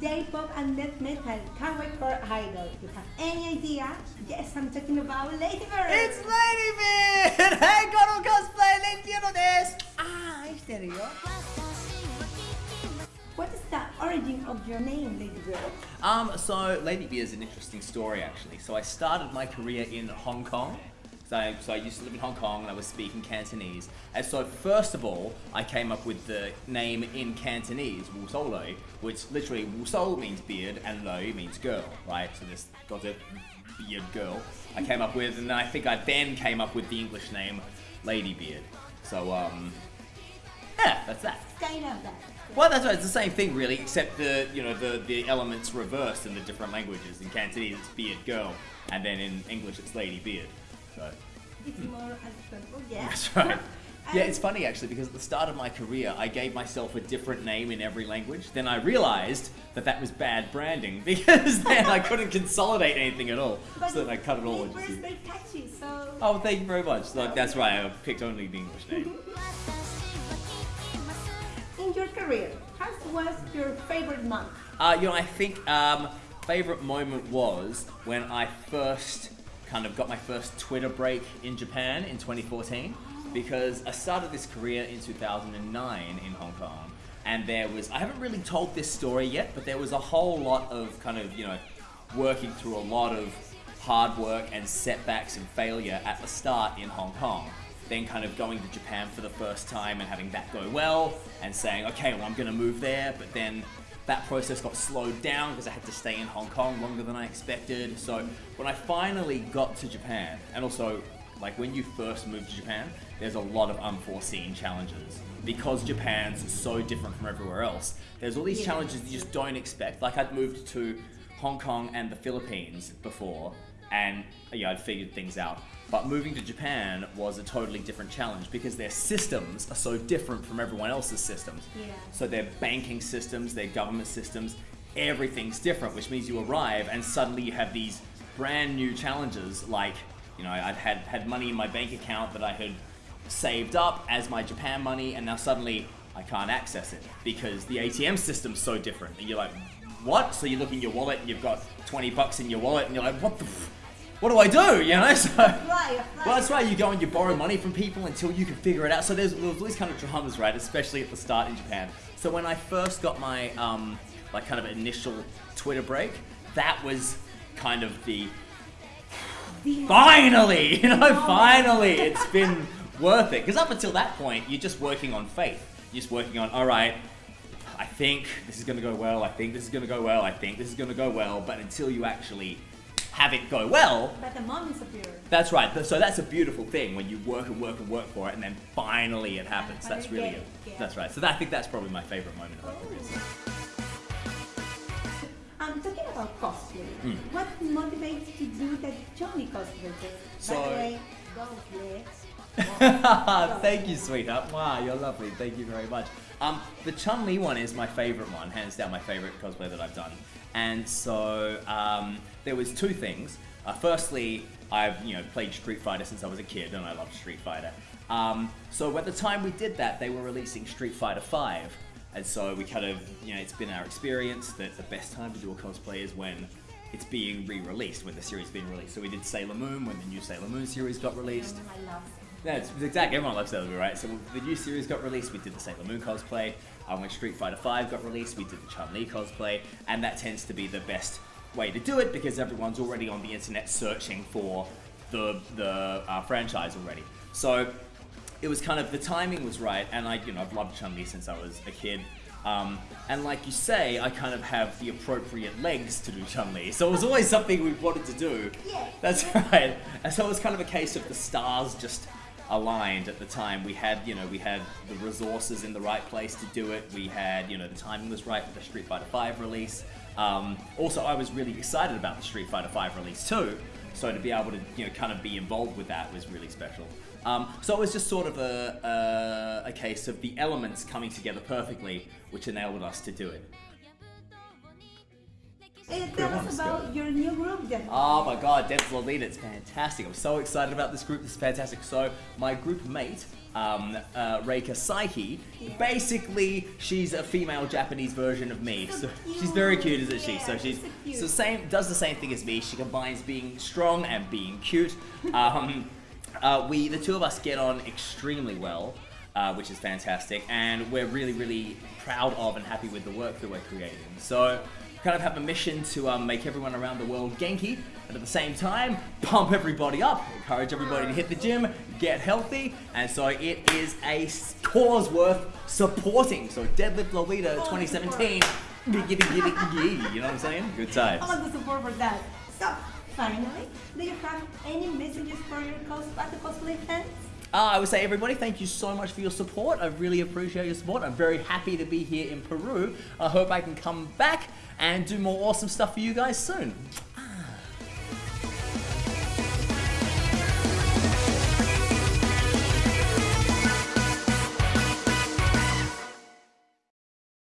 Day pop and death metal. Can't wait for Idol. You have any idea? Yes, I'm talking about Lady Beard. It's Lady Beard. Hey, Goro Cosplay, Lady Beard this. Ah, ¿en serio? What is the origin of your name, Lady Ladybird? Um, so Lady Ladybird is an interesting story actually. So I started my career in Hong Kong. So I, so I used to live in Hong Kong and I was speaking Cantonese. And so first of all, I came up with the name in Cantonese, Wu So Loi, which literally Wu So means beard and Loi means girl, right? So this got a beard girl. I came up with, and I think I then came up with the English name Lady Beard. So um, yeah, that's that. Kind of that. Well, that's right. It's the same thing, really, except the you know the the elements reversed in the different languages. In Cantonese, it's beard girl, and then in English, it's lady beard. So It's more understandable, yeah. that's right. Yeah, it's funny actually because at the start of my career, I gave myself a different name in every language. Then I realized that that was bad branding because then I couldn't consolidate anything at all. But so then I cut it all Lady into Bird is two. very catchy, so. Oh, thank you very much. Like, that's why I picked only the English name. In your career, how was your favorite month? Uh, you know, I think um, favorite moment was when I first kind of got my first Twitter break in Japan in 2014 because I started this career in 2009 in Hong Kong. And there was I haven't really told this story yet but there was a whole lot of kind of you know working through a lot of hard work and setbacks and failure at the start in Hong Kong. Then kind of going to Japan for the first time and having that go well and saying, okay, well, I'm going to move there, but then that process got slowed down because I had to stay in Hong Kong longer than I expected. So when I finally got to Japan, and also like when you first move to Japan, there's a lot of unforeseen challenges because Japan's so different from everywhere else. There's all these Yeah. challenges you just don't expect. Like I'd moved to Hong Kong and the Philippines before, and yeah, I'd figured things out. But moving to Japan was a totally different challenge because their systems are so different from everyone else's systems. Yeah. So their banking systems, their government systems, everything's different, which means you arrive and suddenly you have these brand new challenges like, you know, I'd had, had money in my bank account that I had saved up as my Japan money and now suddenly I can't access it because the ATM system's so different. And you're like, what? So you look in your wallet and you've got 20 bucks in your wallet and you're like, what the f- what do I do? You know, so well, that's why You go and you borrow money from people until you can figure it out. So there's, there's all these kind of dramas, right? Especially at the start in Japan. So when I first got my um, like kind of initial Twitter break, that was kind of the The- finally, you know, finally, it's been worth it. Because up until that point, you're just working on faith. You're just working on, all right, I think this is going to go well. I think this is going to go well. I think this is going to go well. But until you actually have it go well, But the appear. that's right. So that's a beautiful thing when you work and work and work for it, and then finally it happens. That's really it, yeah. That's right. So that, I think that's probably my favorite moment of my career. I'm talking about cosplay. Hmm. What motivates you to do that Chun Li cosplay? By the way, go flex. Thank you, sweetheart. Wow, you're lovely. Thank you very much. Um, the Chun Li one is my favorite one, hands down my favorite cosplay that I've done. And so um, there was two things. Uh, firstly, I've you know played Street Fighter since I was a kid, and I loved Street Fighter. Um, so at the time we did that, they were releasing Street Fighter Five, and so we kind of you know it's been our experience that the best time to do a cosplay is when it's being re-released, when the series being released. So we did Sailor Moon when the new Sailor Moon series got released. I love Yeah, it's exactly. Everyone loves Moon, right? So the new series got released. We did the Sailor Moon cosplay. Uh, when Street Fighter V got released, we did the Chun Li cosplay, and that tends to be the best way to do it because everyone's already on the internet searching for the the uh, franchise already. So it was kind of the timing was right, and I you know I've loved Chun Li since I was a kid. Um, and like you say, I kind of have the appropriate legs to do Chun Li, so it was always something we wanted to do. Yeah. That's right. And so it was kind of a case of the stars just aligned at the time. We had, you know, we had the resources in the right place to do it. We had, you know, the timing was right with the Street Fighter V release. Um, also, I was really excited about the Street Fighter V release too. So to be able to, you know, kind of be involved with that was really special. Um, so it was just sort of a, a, a case of the elements coming together perfectly, which enabled us to do it. Tell us about your new group, then. Oh my god, Deadlift Lolita, it's fantastic. I'm so excited about this group, this is fantastic. So, my group mate, um, uh, Reika Saiki, Yeah. basically, she's a female Japanese version of me. So So, she's very cute, isn't she? Yeah, So, she's so so same, does the same thing as me. She combines being strong and being cute. Um, uh, we, the two of us, get on extremely well. Uh, which is fantastic, and we're really, really proud of and happy with the work that we're creating. So, kind of have a mission to um, make everyone around the world Genki, and at the same time, pump everybody up, encourage everybody to hit the gym, get healthy, and so it is a cause worth supporting. So, Deadlift Lolita 2017, giggity, giggity, giggity, you know what I'm saying? Good times. All the support for that. So, finally, do you have any messages for your cos- the cosplay fans? Uh, I would say, everybody, thank you so much for your support. I really appreciate your support. I'm very happy to be here in Peru. I hope I can come back and do more awesome stuff for you guys soon.